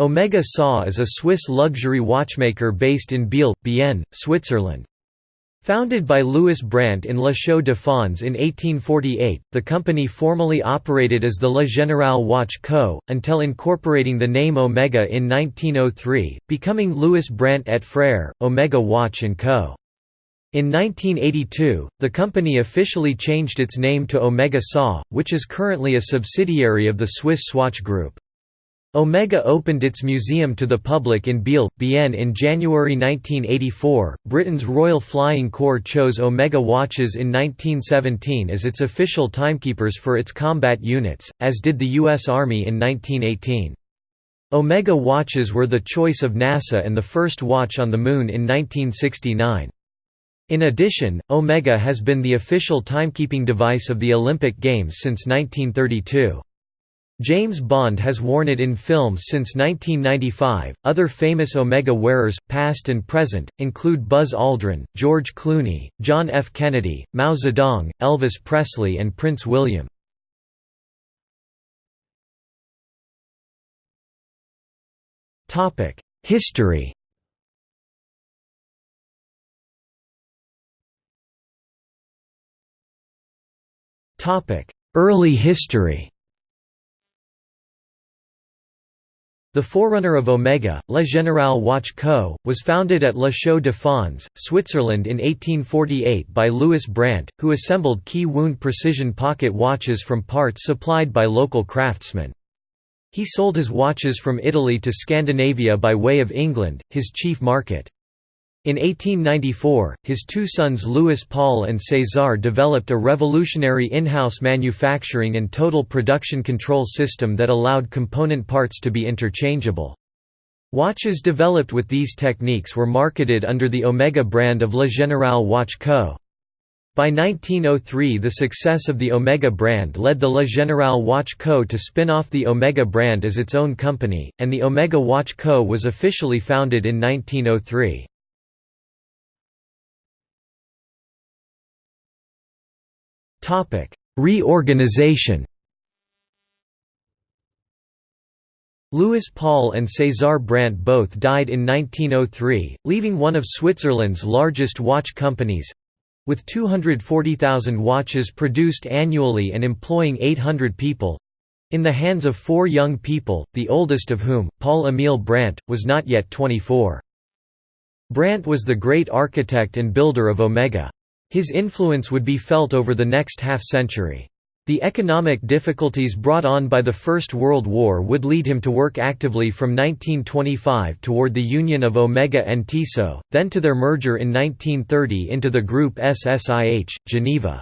Omega SA is a Swiss luxury watchmaker based in Biel, Bienne, Switzerland. Founded by Louis Brandt in La Chaux de Fonds in 1848, the company formally operated as the La Générale Watch Co., until incorporating the name Omega in 1903, becoming Louis Brandt et Frères, Omega Watch & Co. In 1982, the company officially changed its name to Omega SA, which is currently a subsidiary of the Swiss Swatch Group. Omega opened its museum to the public in Biel, Bienne in January 1984. Britain's Royal Flying Corps chose Omega watches in 1917 as its official timekeepers for its combat units, as did the U.S. Army in 1918. Omega watches were the choice of NASA and the first watch on the Moon in 1969. In addition, Omega has been the official timekeeping device of the Olympic Games since 1932. James Bond has worn it in films since 1995. Other famous Omega wearers, past and present, include Buzz Aldrin, George Clooney, John F. Kennedy, Mao Zedong, Elvis Presley, and Prince William. History Early history The forerunner of Omega, La Générale Watch Co., was founded at La Chaux de Fonds, Switzerland in 1848 by Louis Brandt, who assembled key wound precision pocket watches from parts supplied by local craftsmen. He sold his watches from Italy to Scandinavia by way of England, his chief market. In 1894, his two sons Louis Paul and César developed a revolutionary in-house manufacturing and total production control system that allowed component parts to be interchangeable. Watches developed with these techniques were marketed under the Omega brand of La Générale Watch Co. By 1903 the success of the Omega brand led the La Générale Watch Co. to spin off the Omega brand as its own company, and the Omega Watch Co. was officially founded in 1903. Reorganization Louis Paul and César Brandt both died in 1903, leaving one of Switzerland's largest watch companies—with 240,000 watches produced annually and employing 800 people—in the hands of four young people, the oldest of whom, Paul-Émile Brandt, was not yet 24. Brandt was the great architect and builder of Omega. His influence would be felt over the next half-century. The economic difficulties brought on by the First World War would lead him to work actively from 1925 toward the union of Omega and Tissot, then to their merger in 1930 into the group SSIH, Geneva.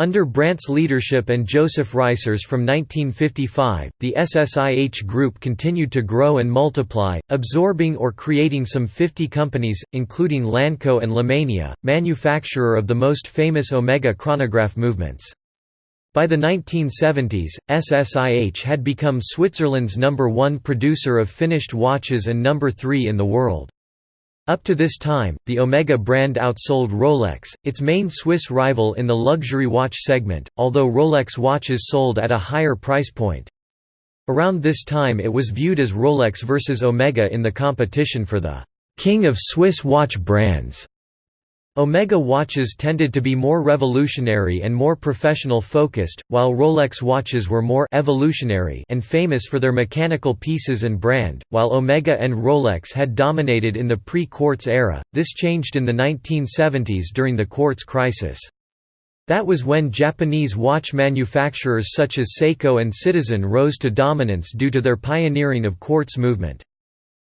Under Brandt's leadership and Joseph Reisser's from 1955, the SSIH group continued to grow and multiply, absorbing or creating some 50 companies, including Lanco and Lemania, manufacturer of the most famous Omega chronograph movements. By the 1970s, SSIH had become Switzerland's number one producer of finished watches and number three in the world. Up to this time, the Omega brand outsold Rolex, its main Swiss rival in the luxury watch segment, although Rolex watches sold at a higher price point. Around this time it was viewed as Rolex versus Omega in the competition for the «king of Swiss watch brands». Omega watches tended to be more revolutionary and more professional-focused, while Rolex watches were more evolutionary and famous for their mechanical pieces and brand. While Omega and Rolex had dominated in the pre-quartz era, this changed in the 1970s during the quartz crisis. That was when Japanese watch manufacturers such as Seiko and Citizen rose to dominance due to their pioneering of quartz movement.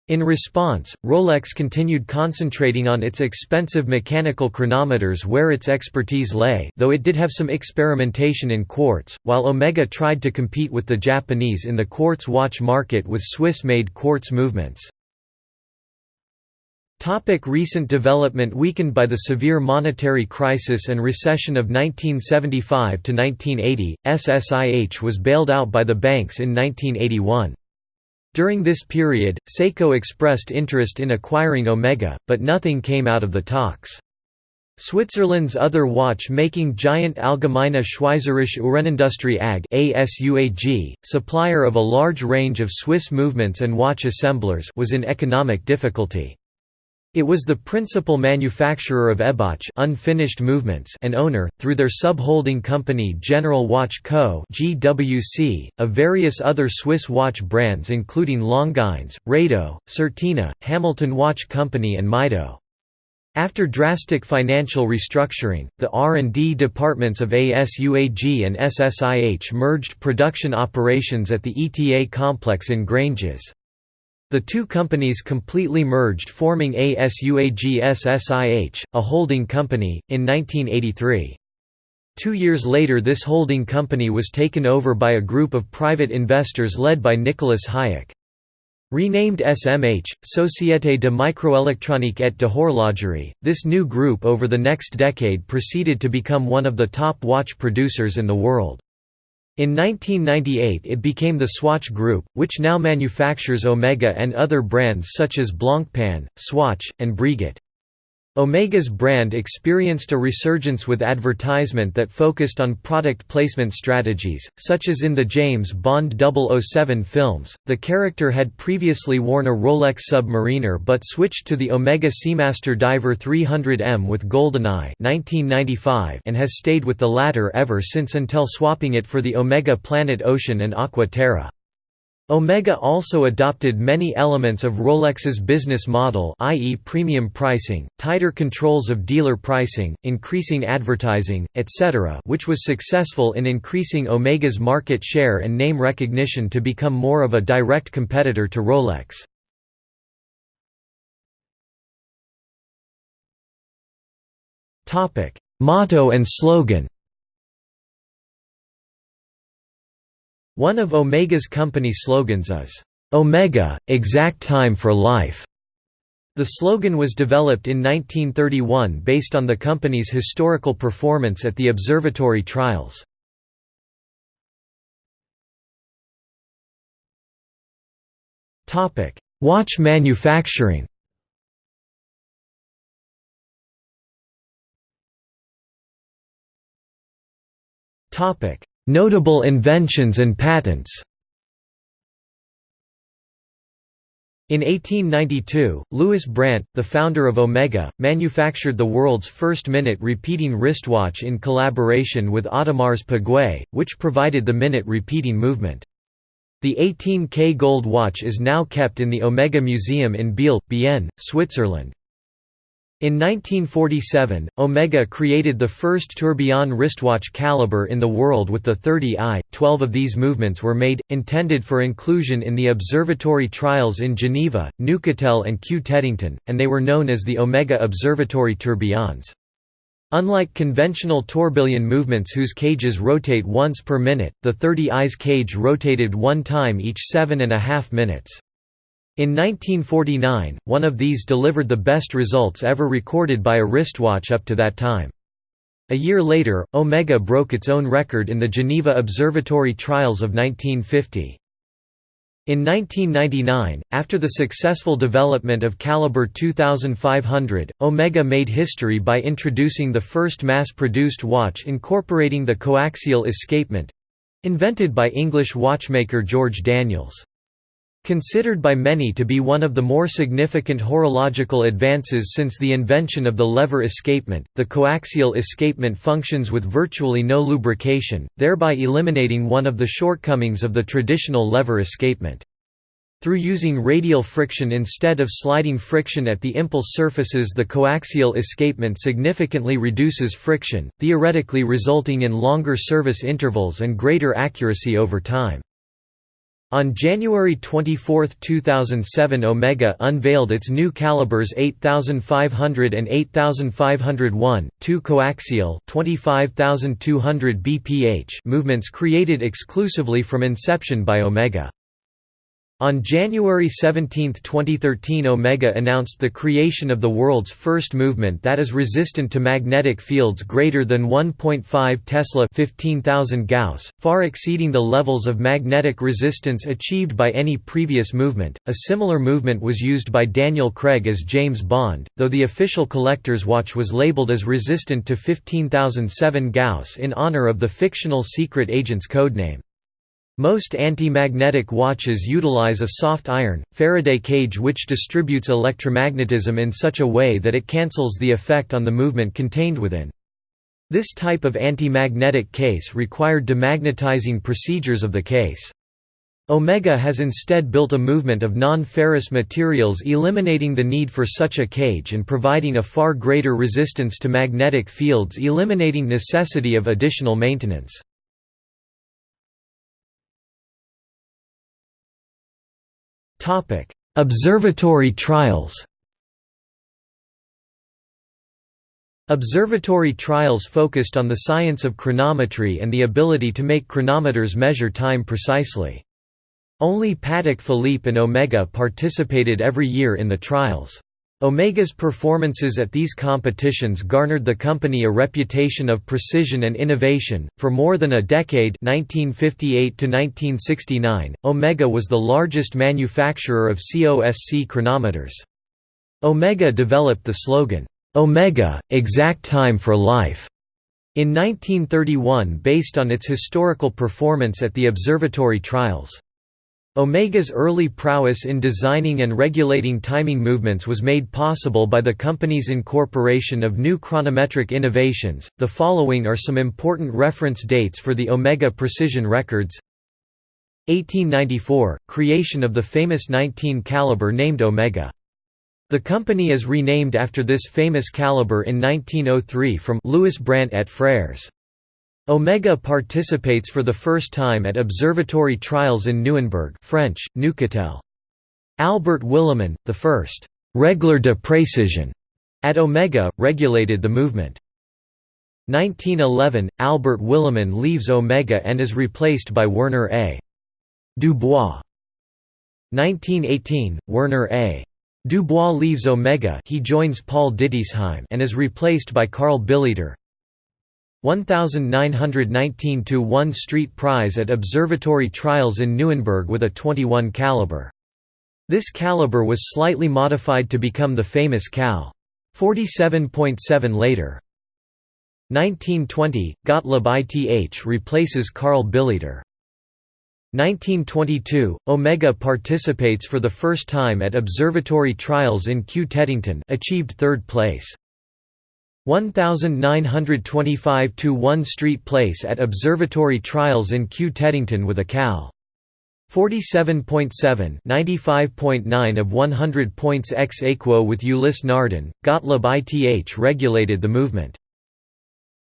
In response, Rolex continued concentrating on its expensive mechanical chronometers where its expertise lay though it did have some experimentation in quartz, while Omega tried to compete with the Japanese in the quartz watch market with Swiss-made quartz movements. Topic recent development Weakened by the severe monetary crisis and recession of 1975–1980, SSIH was bailed out by the banks in 1981. During this period, Seiko expressed interest in acquiring Omega, but nothing came out of the talks. Switzerland's other watch-making giant Allgemeine Schweizerische Uhrenindustrie AG supplier of a large range of Swiss movements and watch assemblers was in economic difficulty. It was the principal manufacturer of Eibach unfinished movements and owner, through their sub-holding company General Watch Co. GWC, of various other Swiss watch brands including Longines, Rado, Certina, Hamilton Watch Company and Mido. After drastic financial restructuring, the R&D departments of ASUAG and SSIH merged production operations at the ETA complex in Granges. The two companies completely merged forming ASUAG SSIH, a holding company, in 1983. Two years later this holding company was taken over by a group of private investors led by Nicholas Hayek. Renamed SMH, Société de Microélectronique et de Horlogerie, this new group over the next decade proceeded to become one of the top watch producers in the world. In 1998 it became the Swatch Group, which now manufactures Omega and other brands such as Blancpain, Swatch, and Breguet. Omega's brand experienced a resurgence with advertisement that focused on product placement strategies, such as in the James Bond 007 films. The character had previously worn a Rolex Submariner but switched to the Omega Seamaster Diver 300M with GoldenEye (1995) and has stayed with the latter ever since until swapping it for the Omega Planet Ocean and Aqua Terra. Omega also adopted many elements of Rolex's business model i.e. premium pricing, tighter controls of dealer pricing, increasing advertising, etc. which was successful in increasing Omega's market share and name recognition to become more of a direct competitor to Rolex. Motto and slogan One of Omega's company slogans is, "'Omega, exact time for life'". The slogan was developed in 1931 based on the company's historical performance at the observatory trials. Watch manufacturing Topic: Notable inventions and patents In 1892, Louis Brandt, the founder of Omega, manufactured the world's first minute repeating wristwatch in collaboration with Audemars Piguet, which provided the minute repeating movement. The 18K gold watch is now kept in the Omega Museum in Biel, Bienne, Switzerland. In 1947, Omega created the first tourbillon wristwatch caliber in the world with the 30i. Twelve of these movements were made, intended for inclusion in the observatory trials in Geneva, Neuchâtel and Kew Teddington, and they were known as the Omega Observatory tourbillons. Unlike conventional tourbillon movements whose cages rotate once per minute, the 30i's cage rotated one time each seven and a half minutes. In 1949, one of these delivered the best results ever recorded by a wristwatch up to that time. A year later, Omega broke its own record in the Geneva Observatory trials of 1950. In 1999, after the successful development of Caliber 2500, Omega made history by introducing the first mass-produced watch incorporating the coaxial escapement—invented by English watchmaker George Daniels. Considered by many to be one of the more significant horological advances since the invention of the lever escapement, the coaxial escapement functions with virtually no lubrication, thereby eliminating one of the shortcomings of the traditional lever escapement. Through using radial friction instead of sliding friction at the impulse surfaces the coaxial escapement significantly reduces friction, theoretically resulting in longer service intervals and greater accuracy over time. On January 24, 2007 Omega unveiled its new calibers 8500 and 8501, two coaxial 25200 bph movements created exclusively from inception by Omega. On January 17, 2013 Omega announced the creation of the world's first movement that is resistant to magnetic fields greater than 1.5 Tesla 15,000 Gauss, far exceeding the levels of magnetic resistance achieved by any previous movement. A similar movement was used by Daniel Craig as James Bond, though the official collector's watch was labeled as resistant to 15,007 Gauss in honor of the fictional secret agent's codename. Most anti-magnetic watches utilize a soft iron, Faraday cage which distributes electromagnetism in such a way that it cancels the effect on the movement contained within. This type of anti-magnetic case required demagnetizing procedures of the case. Omega has instead built a movement of non-ferrous materials eliminating the need for such a cage and providing a far greater resistance to magnetic fields eliminating necessity of additional maintenance. Observatory trials Observatory trials focused on the science of chronometry and the ability to make chronometers measure time precisely. Only Patek Philippe and Omega participated every year in the trials. Omega's performances at these competitions garnered the company a reputation of precision and innovation. For more than a decade, 1958 to 1969, Omega was the largest manufacturer of COSC chronometers. Omega developed the slogan, "Omega, exact time for life." In 1931 based on its historical performance at the observatory trials. Omega's early prowess in designing and regulating timing movements was made possible by the company's incorporation of new chronometric innovations. The following are some important reference dates for the Omega precision records. 1894 creation of the famous 19 caliber named Omega. The company is renamed after this famous caliber in 1903 from Louis Brandt et Frères. Omega participates for the first time at observatory trials in Neuenburg French. Albert Willemin, the first «régler de précision» at Omega, regulated the movement. 1911 – Albert Willemin leaves Omega and is replaced by Werner A. Dubois. 1918 – Werner A. Dubois leaves Omega he joins Paul Ditisheim and is replaced by Carl Billiter 1919 to 1 Street Prize at observatory trials in Neuenburg with a 21 caliber. This caliber was slightly modified to become the famous Cal. 47.7 later. 1920, Gottlob ITH replaces Carl Billiter. 1922, Omega participates for the first time at observatory trials in Kew Teddington achieved third place. 1925 to 1 Street Place at Observatory Trials in Kew Teddington with a Cal. 47.7 95.9 of 100 points ex aequo with Ulysse Nardin, Gottlob ITH regulated the movement.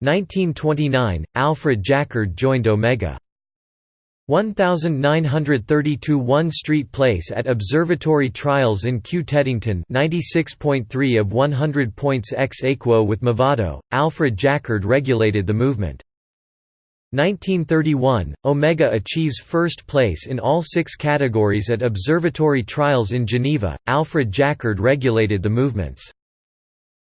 1929, Alfred Jacquard joined Omega. 1932 1 Street Place at Observatory Trials in Kew Teddington 96.3 of 100 points ex aequo with Movado, Alfred Jacquard regulated the movement. 1931, Omega achieves first place in all six categories at Observatory Trials in Geneva, Alfred Jacquard regulated the movements.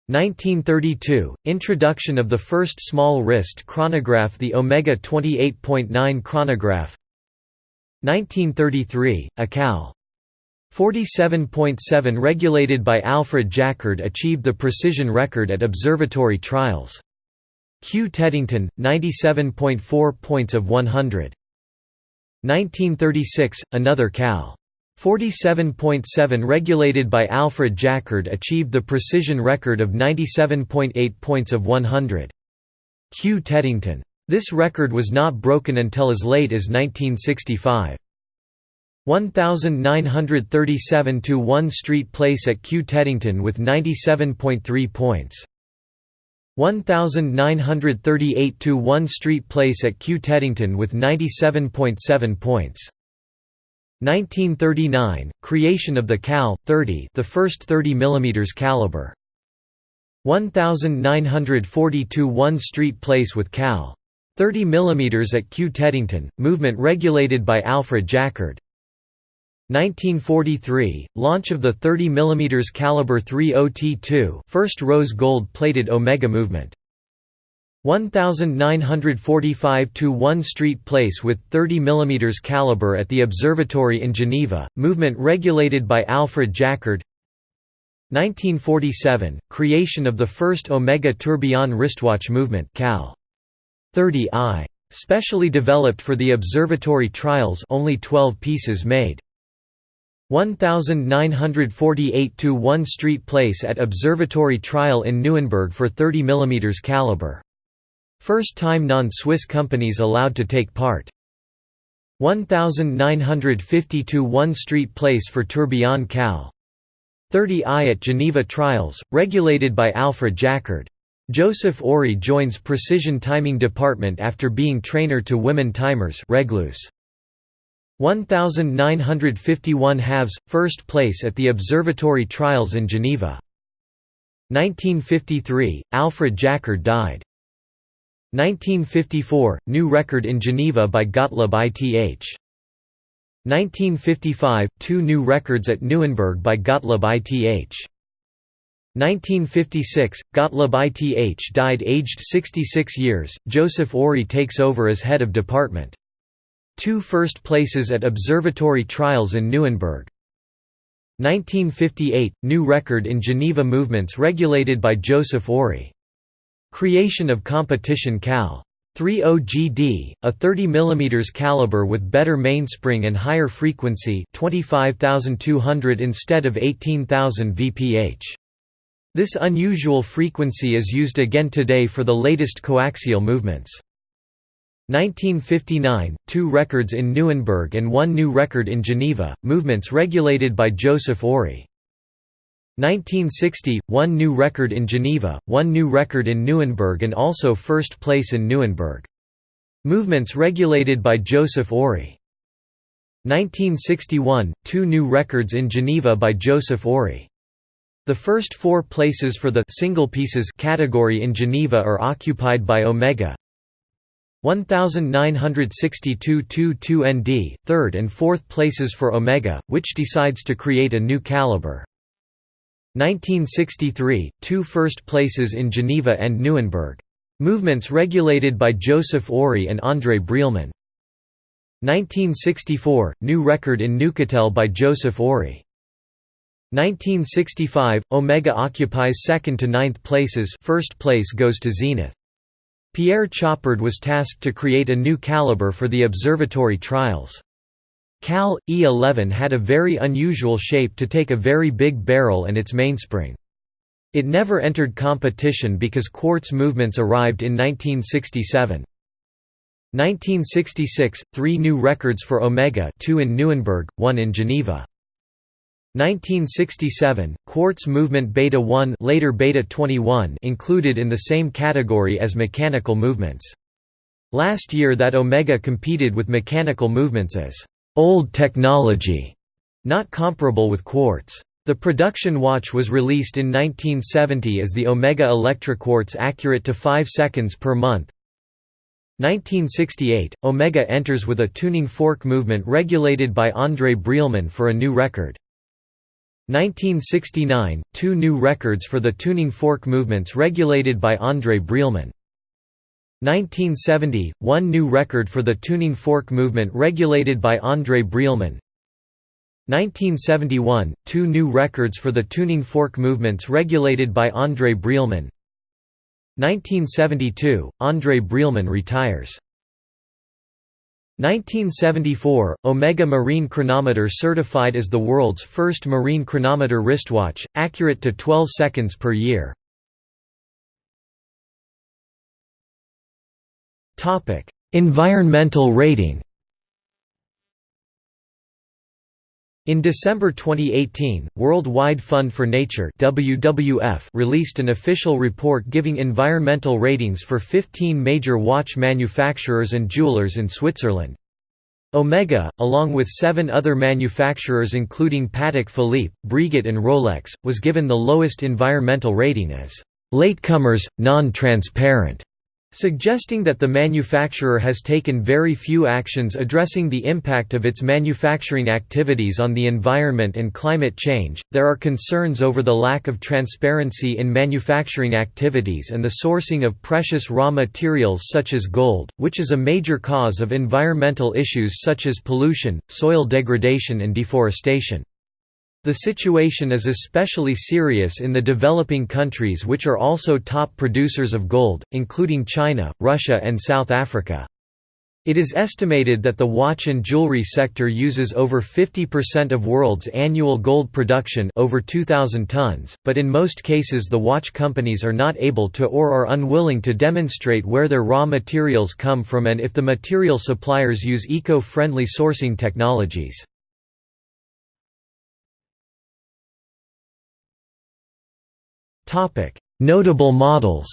1932, introduction of the first small wrist chronograph the Omega 28.9 chronograph 1933, a Cal. 47.7 regulated by Alfred Jacquard achieved the precision record at observatory trials. Kew Teddington, 97.4 points of 100. 1936, another Cal. 47.7 regulated by Alfred Jacquard achieved the precision record of 97.8 points of 100. Kew Teddington this record was not broken until as late as 1965. 1937 to 1 Street Place at Kew Teddington with 97.3 points. 1938 to 1 Street Place at Kew Teddington with 97.7 points. 1939 creation of the Cal 30, the first 30 mm caliber. 1942 1 Street Place with Cal 30 mm at Kew Teddington, movement regulated by Alfred Jacquard. 1943 – Launch of the 30 mm caliber 30T2 first rose gold-plated Omega movement. 1945 to 1 Street Place with 30 mm caliber at the Observatory in Geneva, movement regulated by Alfred Jacquard 1947 – Creation of the first Omega tourbillon wristwatch movement Cal. 30i. Specially developed for the observatory trials only 12 pieces made. 1948 to 1 Street Place at Observatory Trial in Nuremberg for 30 mm caliber. First time non-Swiss companies allowed to take part. 1950 to 1 Street Place for Tourbillon Cal. 30i at Geneva Trials, regulated by Alfred Jacquard. Joseph Ory joins Precision Timing Department after being trainer to women timers Reglus. 1951 halves, first place at the Observatory Trials in Geneva. 1953, Alfred Jacquard died. 1954, new record in Geneva by Gottlob ITH. 1955, two new records at Nuremberg by Gottlob ITH. 1956, Gottlob ITH died aged 66 years, Joseph Ory takes over as head of department. Two first places at observatory trials in Nuremberg. 1958 – New record in Geneva movements regulated by Joseph Ory. Creation of competition Cal. 30GD, a 30 mm caliber with better mainspring and higher frequency 25200 instead of 18000 VPH. This unusual frequency is used again today for the latest coaxial movements. 1959, two records in Nuremberg and one new record in Geneva, movements regulated by Joseph Ory. 1960, one new record in Geneva, one new record in Nuremberg and also first place in Nuremberg. Movements regulated by Joseph Ory. 1961, two new records in Geneva by Joseph Ory. The first four places for the single pieces category in Geneva are occupied by Omega, 1962 2 third and fourth places for Omega, which decides to create a new caliber. 1963, two first places in Geneva and Nuremberg. Movements regulated by Joseph Ory and André Brielmann. 1964, new record in Neuchâtel by Joseph Ory. 1965, Omega occupies second to ninth places first place goes to Zenith. Pierre Chopard was tasked to create a new caliber for the observatory trials. Cal. E11 had a very unusual shape to take a very big barrel and its mainspring. It never entered competition because quartz movements arrived in 1967. 1966, three new records for Omega two in Nuremberg, one in Geneva. 1967, quartz movement beta 1 later beta 21 included in the same category as mechanical movements. Last year that Omega competed with mechanical movements as old technology, not comparable with quartz. The production watch was released in 1970 as the Omega Electroquartz accurate to 5 seconds per month. 1968, Omega enters with a tuning fork movement regulated by André Brielmann for a new record. 1969, two new records for the tuning fork movements regulated by André Brielmann. 1970, one new record for the tuning fork movement regulated by André Brielmann. 1971, two new records for the tuning fork movements regulated by André Brielmann. 1972, André Brielmann retires. 1974 – Omega Marine Chronometer certified as the world's first marine chronometer wristwatch, accurate to 12 seconds per year. environmental rating In December 2018, World Wide Fund for Nature WWF released an official report giving environmental ratings for 15 major watch manufacturers and jewelers in Switzerland. Omega, along with seven other manufacturers including Patek Philippe, Breguet and Rolex, was given the lowest environmental rating as «latecomers, non-transparent» suggesting that the manufacturer has taken very few actions addressing the impact of its manufacturing activities on the environment and climate change. There are concerns over the lack of transparency in manufacturing activities and the sourcing of precious raw materials such as gold, which is a major cause of environmental issues such as pollution, soil degradation, and deforestation. The situation is especially serious in the developing countries which are also top producers of gold, including China, Russia and South Africa. It is estimated that the watch and jewelry sector uses over 50% of world's annual gold production over 2,000 tons, but in most cases the watch companies are not able to or are unwilling to demonstrate where their raw materials come from and if the material suppliers use eco-friendly sourcing technologies. Notable models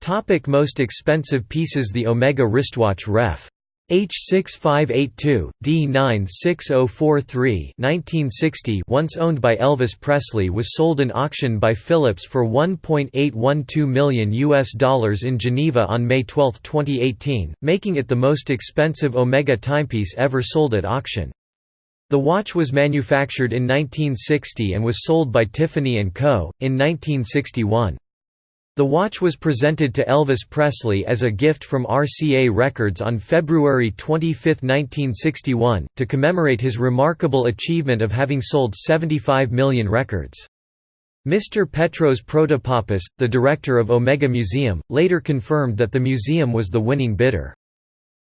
Topic most expensive pieces The Omega wristwatch Ref. H6582, D96043 1960 once owned by Elvis Presley was sold in auction by Phillips for 1.812 million US dollars in Geneva on May 12, 2018, making it the most expensive Omega timepiece ever sold at auction. The watch was manufactured in 1960 and was sold by Tiffany & Co. in 1961. The watch was presented to Elvis Presley as a gift from RCA Records on February 25, 1961, to commemorate his remarkable achievement of having sold 75 million records. Mr. Petros Protopappas, the director of Omega Museum, later confirmed that the museum was the winning bidder.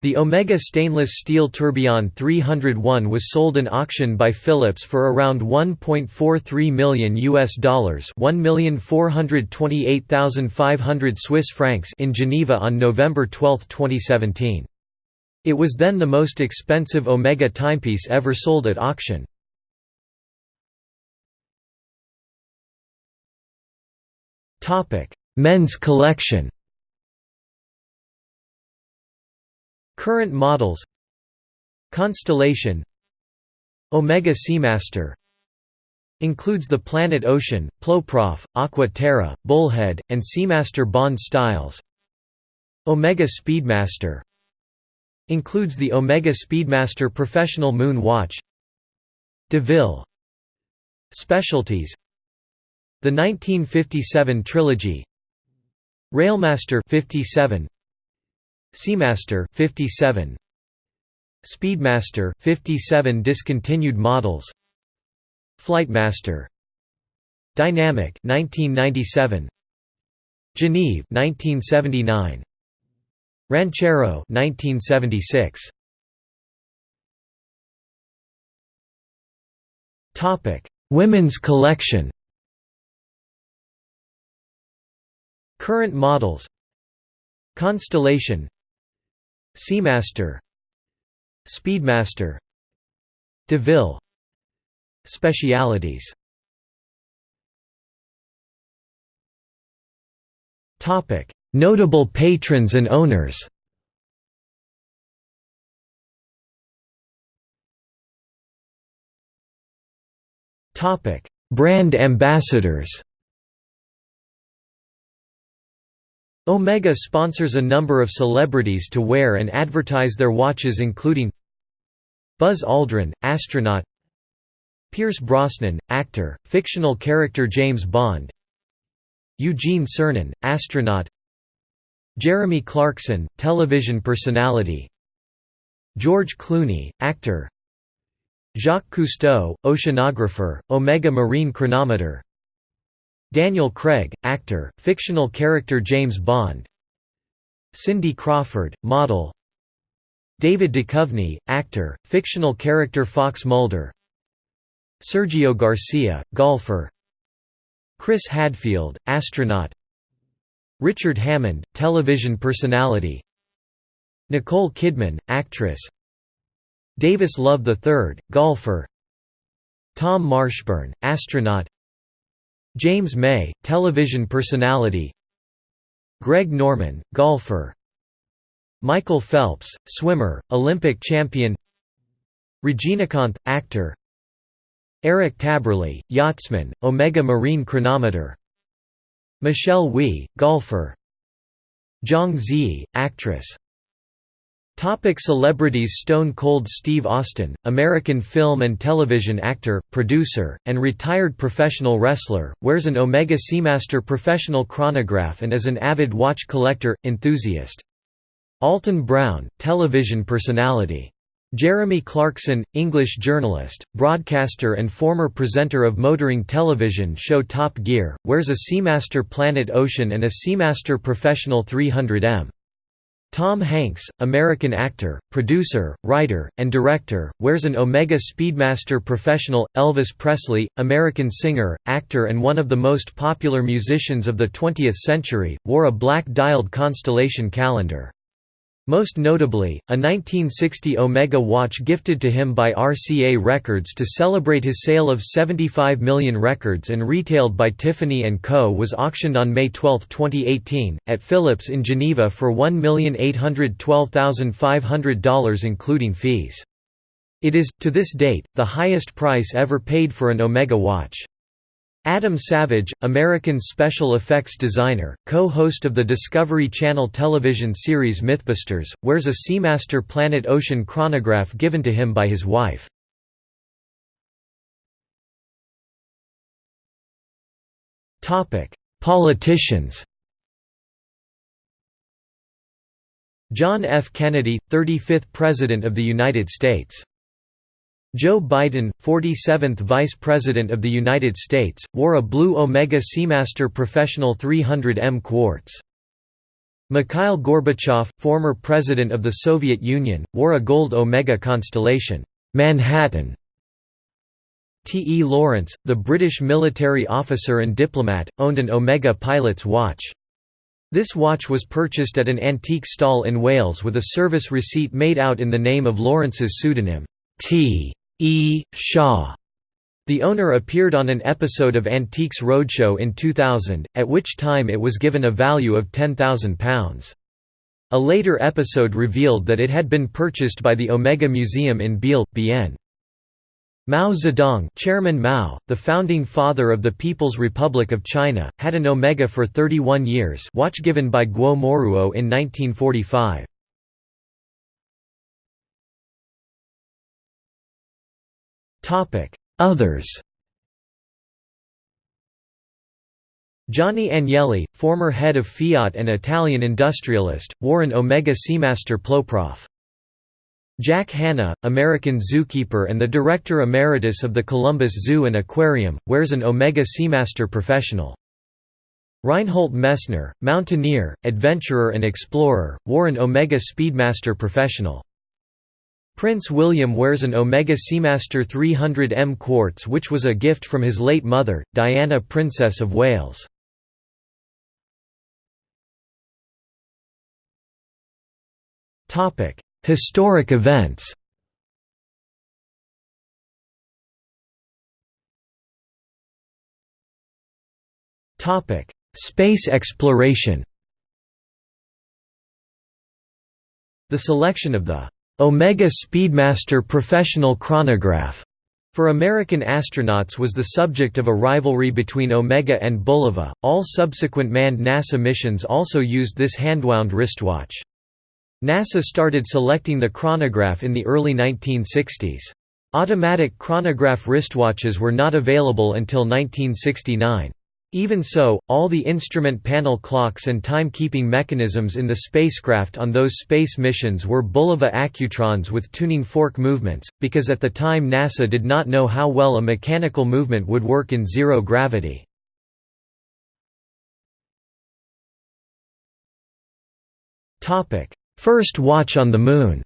The Omega stainless steel Tourbillon 301 was sold in auction by Phillips for around 1.43 million US dollars, 1,428,500 Swiss francs in Geneva on November 12, 2017. It was then the most expensive Omega timepiece ever sold at auction. Topic: Men's collection. Current models Constellation Omega Seamaster Includes the Planet Ocean, Ploprof, Aqua Terra, Bullhead, and Seamaster Bond styles. Omega Speedmaster Includes the Omega Speedmaster Professional Moon Watch DeVille Specialties The 1957 Trilogy Railmaster 57 Seamaster 57 Speedmaster 57 discontinued models. Flightmaster. Dynamic 1997 Geneve 1979 Ranchero 1976 Topic Women's collection. Current models. Constellation Seamaster Speedmaster DeVille Specialities Topic: Notable patrons and owners. Topic: Brand ambassadors. Omega sponsors a number of celebrities to wear and advertise their watches including Buzz Aldrin, astronaut Pierce Brosnan, actor, fictional character James Bond Eugene Cernan, astronaut Jeremy Clarkson, television personality George Clooney, actor Jacques Cousteau, oceanographer, Omega Marine Chronometer Daniel Craig, actor, fictional character James Bond. Cindy Crawford, model. David Duchovny, actor, fictional character Fox Mulder. Sergio Garcia, golfer. Chris Hadfield, astronaut. Richard Hammond, television personality. Nicole Kidman, actress. Davis Love III, golfer. Tom Marshburn, astronaut James May, television personality. Greg Norman, golfer. Michael Phelps, swimmer, Olympic champion. Regina Reginakanth, actor. Eric Tabarly, yachtsman, Omega Marine Chronometer. Michelle Wie, golfer. Zhang Ziyi, actress Topic celebrities Stone Cold Steve Austin, American film and television actor, producer, and retired professional wrestler, wears an Omega Seamaster professional chronograph and is an avid watch collector, enthusiast. Alton Brown, television personality. Jeremy Clarkson, English journalist, broadcaster and former presenter of motoring television show Top Gear, wears a Seamaster Planet Ocean and a Seamaster Professional 300M. Tom Hanks, American actor, producer, writer, and director, wears an Omega Speedmaster Professional. Elvis Presley, American singer, actor and one of the most popular musicians of the 20th century, wore a black dialed constellation calendar. Most notably, a 1960 Omega watch gifted to him by RCA Records to celebrate his sale of 75 million records and retailed by Tiffany & Co. was auctioned on May 12, 2018, at Phillips in Geneva for $1,812,500 including fees. It is, to this date, the highest price ever paid for an Omega watch. Adam Savage, American special effects designer, co-host of the Discovery Channel television series Mythbusters, wears a Seamaster Planet Ocean chronograph given to him by his wife. Politicians John F. Kennedy, 35th President of the United States Joe Biden, 47th Vice President of the United States, wore a blue Omega Seamaster Professional 300M quartz. Mikhail Gorbachev, former President of the Soviet Union, wore a gold Omega constellation Manhattan. T. E. Lawrence, the British military officer and diplomat, owned an Omega pilot's watch. This watch was purchased at an antique stall in Wales with a service receipt made out in the name of Lawrence's pseudonym, T. E. Shaw. The owner appeared on an episode of Antiques Roadshow in 2000, at which time it was given a value of £10,000. A later episode revealed that it had been purchased by the Omega Museum in Biel, Bienne. Mao Zedong Chairman Mao, the founding father of the People's Republic of China, had an Omega for 31 years watch given by Guo Moruo in 1945. Others Johnny Agnelli, former head of Fiat and Italian industrialist, wore an Omega Seamaster Ploprof. Jack Hanna, American zookeeper and the director emeritus of the Columbus Zoo and Aquarium, wears an Omega Seamaster Professional. Reinhold Messner, mountaineer, adventurer and explorer, wore an Omega Speedmaster Professional. Prince William wears an Omega Seamaster 300M quartz which was a gift from his late mother, Diana Princess of Wales. Historic events Space exploration The selection of the Omega Speedmaster Professional Chronograph for American astronauts was the subject of a rivalry between Omega and Bulova. All subsequent manned NASA missions also used this handwound wristwatch. NASA started selecting the chronograph in the early 1960s. Automatic chronograph wristwatches were not available until 1969. Even so, all the instrument panel clocks and timekeeping mechanisms in the spacecraft on those space missions were Bulova Accutrons with tuning fork movements, because at the time NASA did not know how well a mechanical movement would work in zero gravity. First watch on the Moon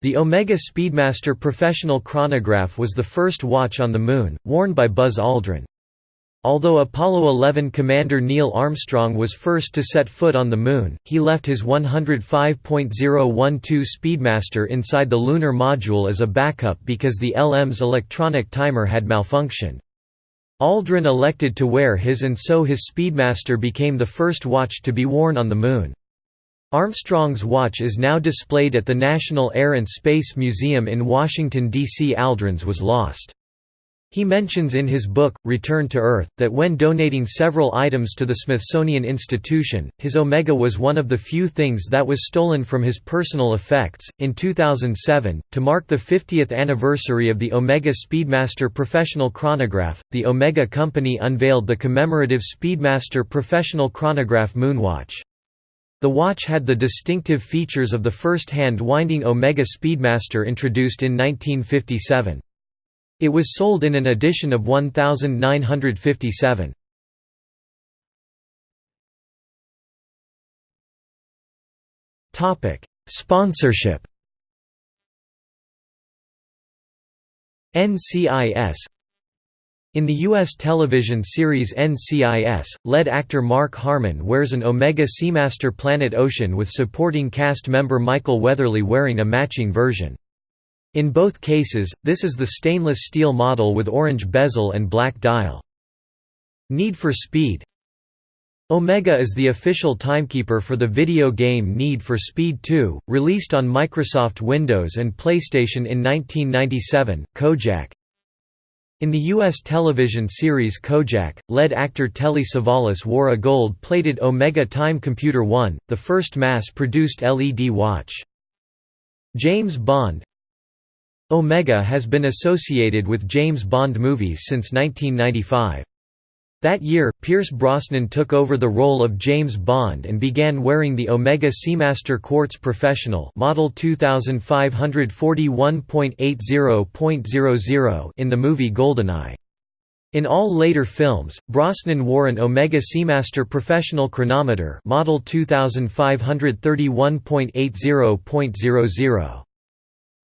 The Omega Speedmaster Professional Chronograph was the first watch on the Moon, worn by Buzz Aldrin. Although Apollo 11 commander Neil Armstrong was first to set foot on the Moon, he left his 105.012 Speedmaster inside the lunar module as a backup because the LM's electronic timer had malfunctioned. Aldrin elected to wear his and so his Speedmaster became the first watch to be worn on the Moon. Armstrong's watch is now displayed at the National Air and Space Museum in Washington, D.C. Aldrin's was lost. He mentions in his book, Return to Earth, that when donating several items to the Smithsonian Institution, his Omega was one of the few things that was stolen from his personal effects. In 2007, to mark the 50th anniversary of the Omega Speedmaster professional chronograph, the Omega Company unveiled the commemorative Speedmaster professional chronograph Moonwatch. The watch had the distinctive features of the first hand-winding Omega Speedmaster introduced in 1957. It was sold in an edition of 1957. Topic: Sponsorship. NCIS in the U.S. television series NCIS, lead actor Mark Harmon wears an Omega Seamaster Planet Ocean with supporting cast member Michael Weatherly wearing a matching version. In both cases, this is the stainless steel model with orange bezel and black dial. Need for Speed Omega is the official timekeeper for the video game Need for Speed 2, released on Microsoft Windows and PlayStation in 1997. Kojak In the U.S. television series Kojak, lead actor Telly Savalas wore a gold-plated Omega Time Computer 1, the first mass-produced LED watch. James Bond Omega has been associated with James Bond movies since 1995. That year, Pierce Brosnan took over the role of James Bond and began wearing the Omega Seamaster Quartz Professional model 2541.80.00 in the movie GoldenEye. In all later films, Brosnan wore an Omega Seamaster Professional Chronometer model 2531.80.00.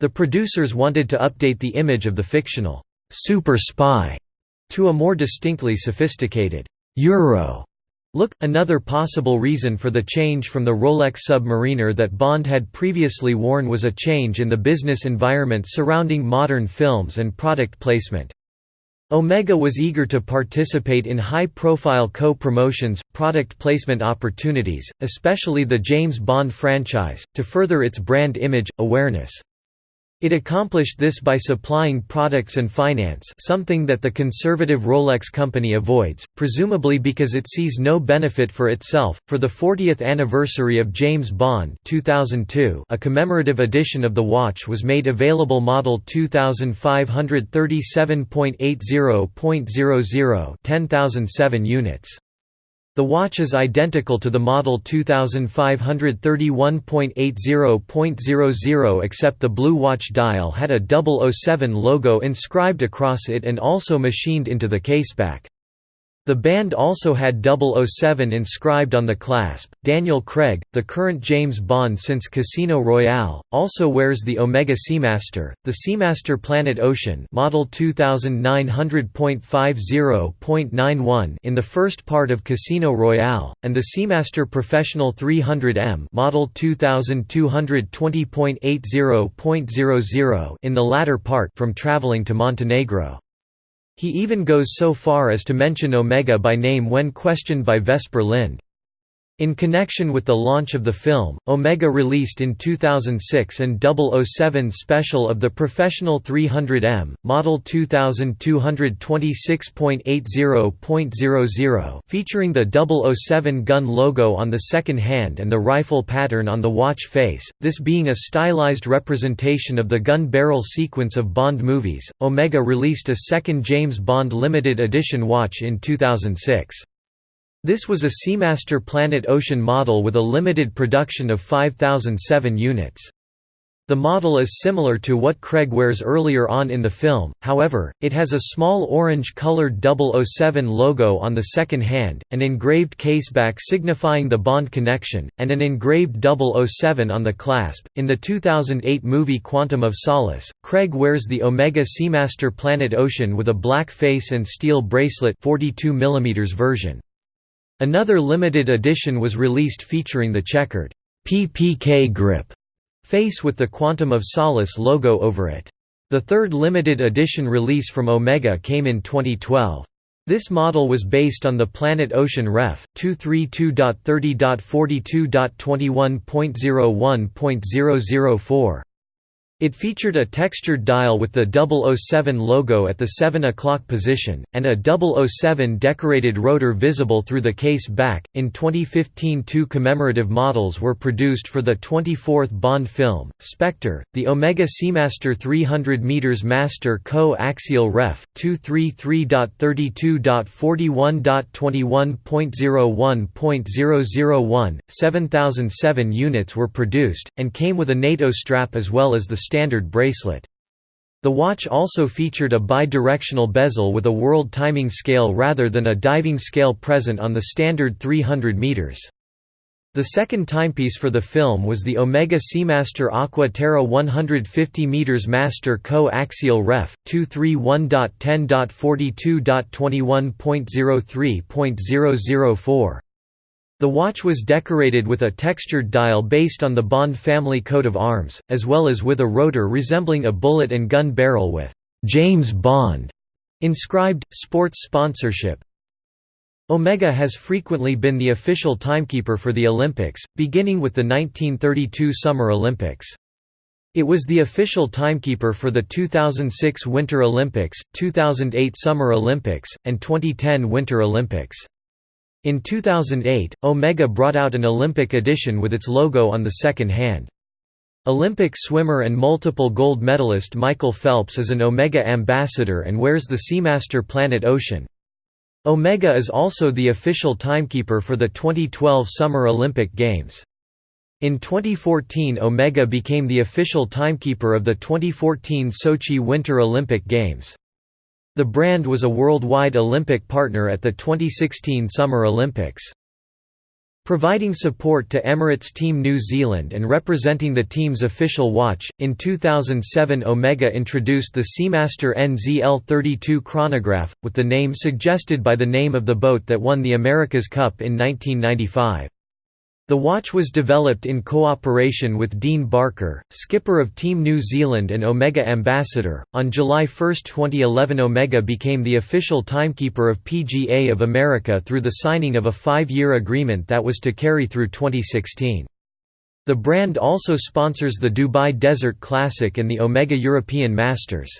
The producers wanted to update the image of the fictional super spy to a more distinctly sophisticated Euro look. Another possible reason for the change from the Rolex Submariner that Bond had previously worn was a change in the business environment surrounding modern films and product placement. Omega was eager to participate in high-profile co-promotions, product placement opportunities, especially the James Bond franchise, to further its brand image, awareness. It accomplished this by supplying products and finance something that the conservative Rolex company avoids, presumably because it sees no benefit for itself. For the 40th anniversary of James Bond 2002, a commemorative edition of the watch was made available model 2537.80.00 10007 units. The watch is identical to the model 2531.80.00 except the blue watch dial had a 007 logo inscribed across it and also machined into the caseback. The band also had 007 inscribed on the clasp. Daniel Craig, the current James Bond since Casino Royale, also wears the Omega Seamaster, the Seamaster Planet Ocean, model 2900.50.91 in the first part of Casino Royale, and the Seamaster Professional 300M, model 2220.80.00 in the latter part from traveling to Montenegro. He even goes so far as to mention Omega by name when questioned by Vesper Lynd. In connection with the launch of the film, Omega released in 2006 an 007 special of the Professional 300M, model 2226.80.00 featuring the 007 gun logo on the second hand and the rifle pattern on the watch face, this being a stylized representation of the gun barrel sequence of Bond movies. Omega released a second James Bond limited edition watch in 2006. This was a Seamaster Planet Ocean model with a limited production of 5007 units. The model is similar to what Craig wears earlier on in the film, however, it has a small orange-colored 007 logo on the second hand, an engraved caseback signifying the Bond connection, and an engraved 007 on the clasp. In the 2008 movie Quantum of Solace, Craig wears the Omega Seamaster Planet Ocean with a black face and steel bracelet 42 mm version. Another limited edition was released featuring the checkered PPK grip face with the Quantum of Solace logo over it. The third limited edition release from Omega came in 2012. This model was based on the Planet Ocean Ref. 232.30.42.21.01.004. It featured a textured dial with the 007 logo at the 7 o'clock position, and a 007 decorated rotor visible through the case back. In 2015, two commemorative models were produced for the 24th Bond film, Spectre, the Omega Seamaster 300 m Master Co-Axial Ref. 233.32.41.21.001.001, 7007 units were produced, and came with a NATO strap as well as the standard bracelet. The watch also featured a bi-directional bezel with a world timing scale rather than a diving scale present on the standard 300 meters. The second timepiece for the film was the Omega Seamaster Aqua Terra 150 meters Master Co-Axial Ref. 231.10.42.21.03.004. The watch was decorated with a textured dial based on the Bond family coat of arms, as well as with a rotor resembling a bullet and gun barrel with «James Bond» inscribed, sports sponsorship. Omega has frequently been the official timekeeper for the Olympics, beginning with the 1932 Summer Olympics. It was the official timekeeper for the 2006 Winter Olympics, 2008 Summer Olympics, and 2010 Winter Olympics. In 2008, Omega brought out an Olympic edition with its logo on the second hand. Olympic swimmer and multiple gold medalist Michael Phelps is an Omega ambassador and wears the Seamaster Planet Ocean. Omega is also the official timekeeper for the 2012 Summer Olympic Games. In 2014 Omega became the official timekeeper of the 2014 Sochi Winter Olympic Games. The brand was a worldwide Olympic partner at the 2016 Summer Olympics. Providing support to Emirates Team New Zealand and representing the team's official watch, in 2007 Omega introduced the Seamaster NZL-32 chronograph, with the name suggested by the name of the boat that won the America's Cup in 1995. The watch was developed in cooperation with Dean Barker, skipper of Team New Zealand and Omega ambassador. On July 1, 2011, Omega became the official timekeeper of PGA of America through the signing of a five year agreement that was to carry through 2016. The brand also sponsors the Dubai Desert Classic and the Omega European Masters.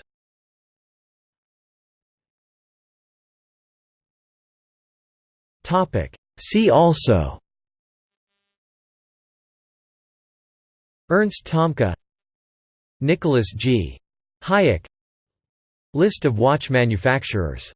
See also Ernst Thomke Nicholas G. Hayek List of watch manufacturers